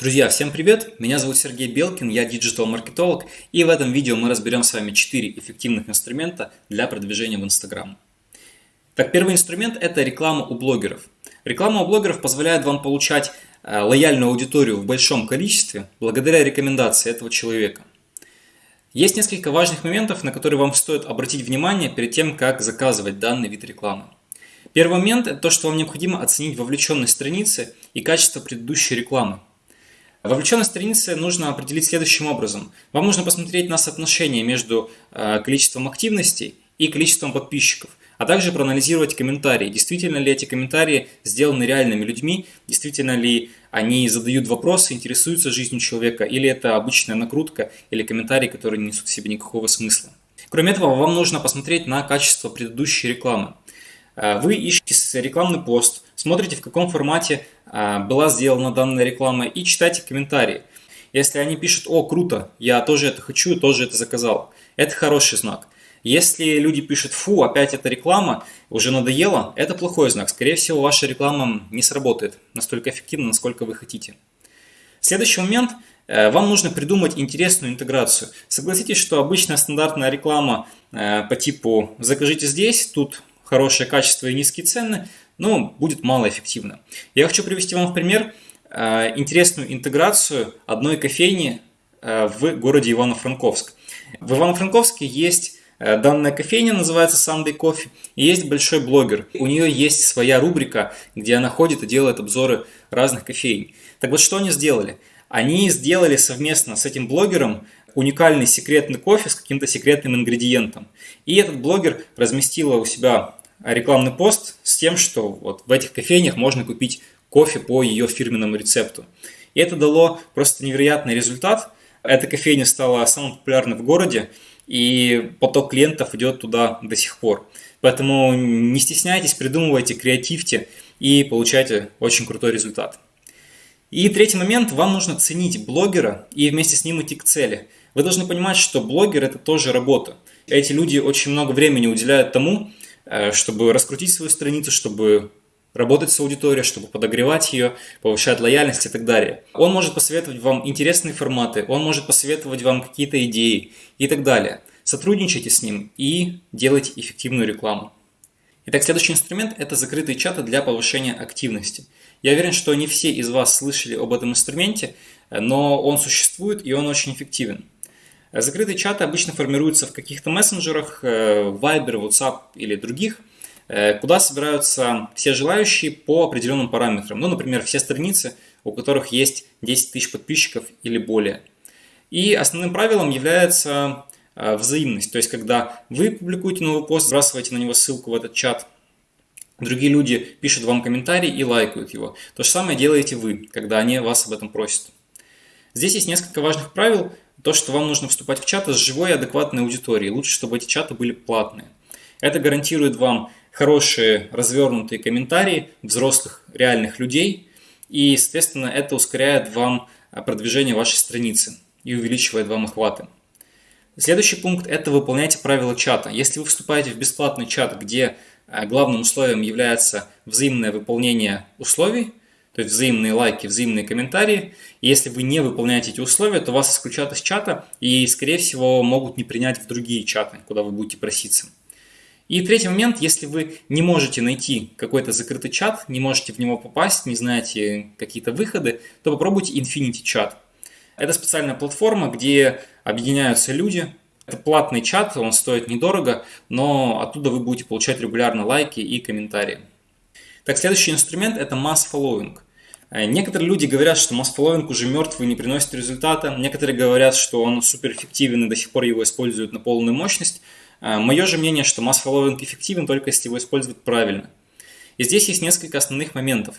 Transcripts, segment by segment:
Друзья, всем привет! Меня зовут Сергей Белкин, я диджитал-маркетолог, и в этом видео мы разберем с вами 4 эффективных инструмента для продвижения в Instagram. Так, первый инструмент – это реклама у блогеров. Реклама у блогеров позволяет вам получать э, лояльную аудиторию в большом количестве благодаря рекомендации этого человека. Есть несколько важных моментов, на которые вам стоит обратить внимание перед тем, как заказывать данный вид рекламы. Первый момент – это то, что вам необходимо оценить вовлеченность страницы и качество предыдущей рекламы. Вовлеченность страницы нужно определить следующим образом. Вам нужно посмотреть на соотношение между э, количеством активностей и количеством подписчиков, а также проанализировать комментарии. Действительно ли эти комментарии сделаны реальными людьми, действительно ли они задают вопросы, интересуются жизнью человека, или это обычная накрутка или комментарии, которые не несут в себе никакого смысла. Кроме этого, вам нужно посмотреть на качество предыдущей рекламы. Э, вы ищете рекламный пост, смотрите в каком формате э, была сделана данная реклама и читайте комментарии. Если они пишут «О, круто, я тоже это хочу, тоже это заказал», это хороший знак. Если люди пишут «Фу, опять эта реклама, уже надоело», это плохой знак. Скорее всего, ваша реклама не сработает настолько эффективно, насколько вы хотите. Следующий момент э, – вам нужно придумать интересную интеграцию. Согласитесь, что обычная стандартная реклама по типу «закажите здесь», тут хорошее качество и низкие цены, но будет малоэффективно. Я хочу привести вам в пример э, интересную интеграцию одной кофейни э, в городе Ивано-Франковск. В Ивано-Франковске есть э, данная кофейня, называется Sunday Coffee, и есть большой блогер. У нее есть своя рубрика, где она ходит и делает обзоры разных кофейн. Так вот, что они сделали? Они сделали совместно с этим блогером уникальный секретный кофе с каким-то секретным ингредиентом. И этот блогер разместила у себя рекламный пост тем, что вот в этих кофейнях можно купить кофе по ее фирменному рецепту. И это дало просто невероятный результат. Эта кофейня стала самой популярной в городе, и поток клиентов идет туда до сих пор. Поэтому не стесняйтесь, придумывайте, креативьте и получайте очень крутой результат. И третий момент, вам нужно ценить блогера и вместе с ним идти к цели. Вы должны понимать, что блогер это тоже работа. Эти люди очень много времени уделяют тому, чтобы раскрутить свою страницу, чтобы работать с аудиторией, чтобы подогревать ее, повышать лояльность и так далее. Он может посоветовать вам интересные форматы, он может посоветовать вам какие-то идеи и так далее. Сотрудничайте с ним и делайте эффективную рекламу. Итак, следующий инструмент – это закрытые чаты для повышения активности. Я уверен, что не все из вас слышали об этом инструменте, но он существует и он очень эффективен. Закрытые чаты обычно формируются в каких-то мессенджерах, э, Viber, WhatsApp или других, э, куда собираются все желающие по определенным параметрам. Ну, например, все страницы, у которых есть 10 тысяч подписчиков или более. И основным правилом является э, взаимность. То есть, когда вы публикуете новый пост, сбрасываете на него ссылку в этот чат, другие люди пишут вам комментарий и лайкают его. То же самое делаете вы, когда они вас об этом просят. Здесь есть несколько важных правил, то, что вам нужно вступать в чаты с живой и адекватной аудиторией. Лучше, чтобы эти чаты были платные. Это гарантирует вам хорошие развернутые комментарии взрослых реальных людей. И, соответственно, это ускоряет вам продвижение вашей страницы и увеличивает вам охваты. Следующий пункт – это выполняйте правила чата. Если вы вступаете в бесплатный чат, где э, главным условием является взаимное выполнение условий, то есть взаимные лайки, взаимные комментарии. Если вы не выполняете эти условия, то вас исключат из чата и, скорее всего, могут не принять в другие чаты, куда вы будете проситься. И третий момент, если вы не можете найти какой-то закрытый чат, не можете в него попасть, не знаете какие-то выходы, то попробуйте Infinity чат. Это специальная платформа, где объединяются люди. Это платный чат, он стоит недорого, но оттуда вы будете получать регулярно лайки и комментарии. Так, следующий инструмент это following. Э, некоторые люди говорят, что following уже мертвый, не приносит результата. Некоторые говорят, что он суперэффективен и до сих пор его используют на полную мощность. Э, Мое же мнение, что following эффективен только если его использовать правильно. И здесь есть несколько основных моментов.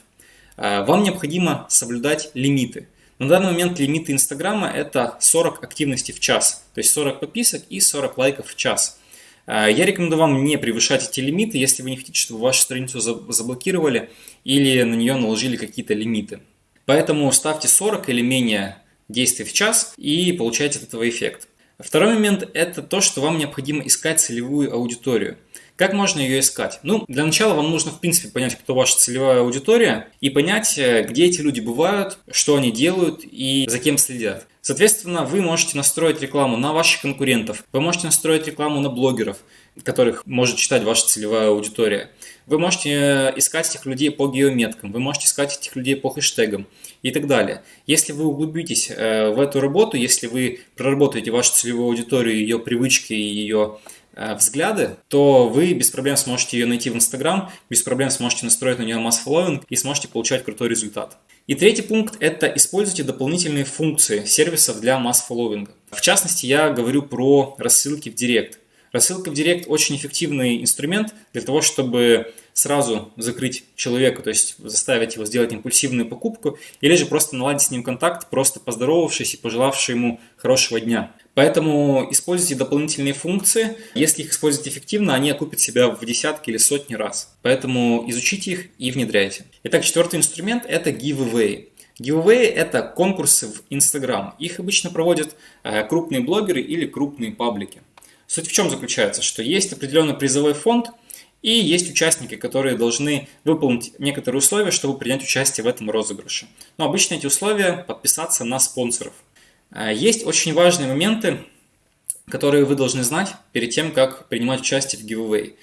Э, вам необходимо соблюдать лимиты. На данный момент лимиты Инстаграма это 40 активностей в час, то есть 40 подписок и 40 лайков в час. А, я рекомендую вам не превышать эти лимиты, если вы не хотите, чтобы вашу страницу заблокировали или на нее наложили какие-то лимиты. Поэтому ставьте 40 или менее действий в час и получайте от этого эффект. Второй момент – это то, что вам необходимо искать целевую аудиторию. Как можно ее искать? Ну, для начала вам нужно, в принципе, понять, кто ваша целевая аудитория и понять, э, где эти люди бывают, что они делают и за кем следят. Соответственно, вы можете настроить рекламу на ваших конкурентов, вы можете настроить рекламу на блогеров, которых может читать ваша целевая аудитория. Вы можете э, искать этих людей по геометкам, вы можете искать этих людей по хэштегам и так далее. Если вы углубитесь э, в эту работу, если вы проработаете вашу целевую аудиторию, ее привычки и ее взгляды, то вы без проблем сможете ее найти в Instagram, без проблем сможете настроить на нее масс-фолловинг и сможете получать крутой результат. И третий пункт – это используйте дополнительные функции сервисов для масс-фолловинга. В частности, я говорю про рассылки в Директ. Рассылка в Директ очень эффективный инструмент для того, чтобы сразу закрыть человека, то есть заставить его сделать импульсивную покупку, или же просто наладить с ним контакт, просто поздоровавшись и пожелавший ему хорошего дня. Поэтому используйте дополнительные функции. Если их использовать эффективно, они окупят себя в десятки или сотни раз. Поэтому изучите их и внедряйте. Итак, четвертый инструмент – это giveaway. Giveaway – это конкурсы в Instagram. Их обычно проводят э, крупные блогеры или крупные паблики. Суть в чем заключается, что есть определенный призовой фонд, и есть участники, которые должны выполнить некоторые условия, чтобы принять участие в этом розыгрыше. Но обычно эти условия – подписаться на спонсоров – а, есть очень важные моменты, которые вы должны знать перед тем, как принимать участие в giveaway.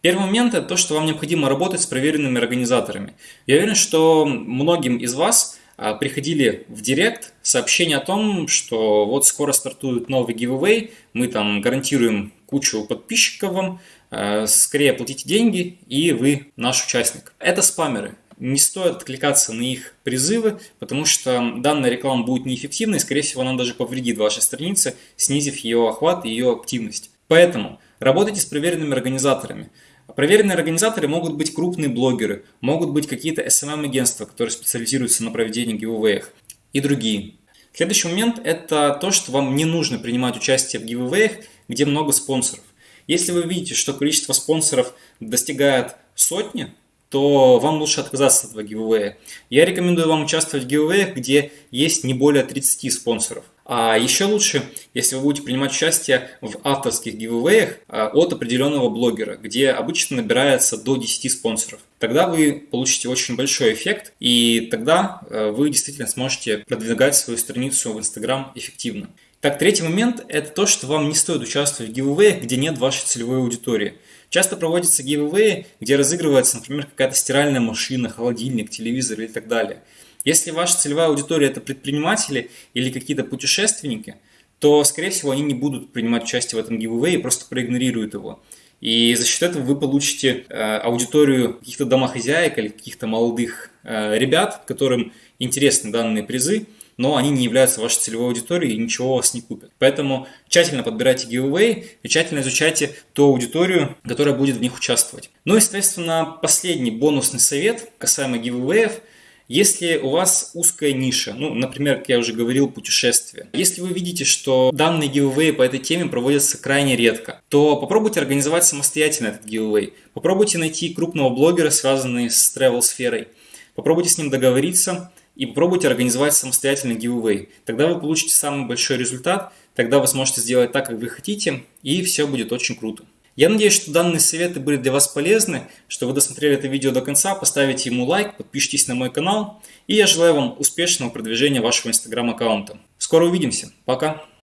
Первый момент – это то, что вам необходимо работать с проверенными организаторами. Я уверен, что многим из вас приходили в директ сообщение о том, что вот скоро стартует новый giveaway, мы там гарантируем кучу подписчиков вам, а, скорее платите деньги, и вы наш участник. Это спамеры. Не стоит откликаться на их призывы, потому что данная реклама будет неэффективной, скорее всего, она даже повредит вашей странице, снизив ее охват и ее активность. Поэтому работайте с проверенными организаторами. Проверенные организаторы могут быть крупные блогеры, могут быть какие-то SMM-агентства, которые специализируются на проведении гивэвэях и другие. Следующий момент – это то, что вам не нужно принимать участие в гивэвэях, где много спонсоров. Если вы видите, что количество спонсоров достигает сотни, то вам лучше отказаться от этого гивэя. Я рекомендую вам участвовать в гивэях, где есть не более 30 спонсоров. А еще лучше, если вы будете принимать участие в авторских гивэях а, от определенного блогера, где обычно набирается до 10 спонсоров. Тогда вы получите очень большой эффект, и тогда э, вы действительно сможете продвигать свою страницу в Instagram эффективно. Так, третий момент – это то, что вам не стоит участвовать в гивэях, где нет вашей целевой аудитории. Часто проводятся гивэи, где разыгрывается, например, какая-то стиральная машина, холодильник, телевизор и так далее. Если ваша целевая аудитория это предприниматели или какие-то путешественники, то, скорее всего, они не будут принимать участие в этом гивэе и просто проигнорируют его. И за счет этого вы получите э, аудиторию каких-то домохозяек или каких-то молодых э, ребят, которым интересны данные призы, но они не являются вашей целевой аудиторией и ничего у вас не купят. Поэтому тщательно подбирайте giveaway и тщательно изучайте ту аудиторию, которая будет в них участвовать. Ну и, соответственно, последний бонусный совет касаемо giveaway – если у вас узкая ниша, ну, например, как я уже говорил, путешествия. Если вы видите, что данные giveaway по этой теме проводятся крайне редко, то попробуйте организовать самостоятельно этот giveaway. Попробуйте найти крупного блогера, связанного с travel сферой. Попробуйте с ним договориться, и попробуйте организовать самостоятельно giveaway. Тогда вы получите самый большой результат, тогда вы сможете сделать так, как вы хотите, и все будет очень круто. Я надеюсь, что данные советы были для вас полезны, что вы досмотрели это видео до конца, поставите ему лайк, подпишитесь на мой канал, и я желаю вам успешного продвижения вашего инстаграм аккаунта. Скоро увидимся, пока!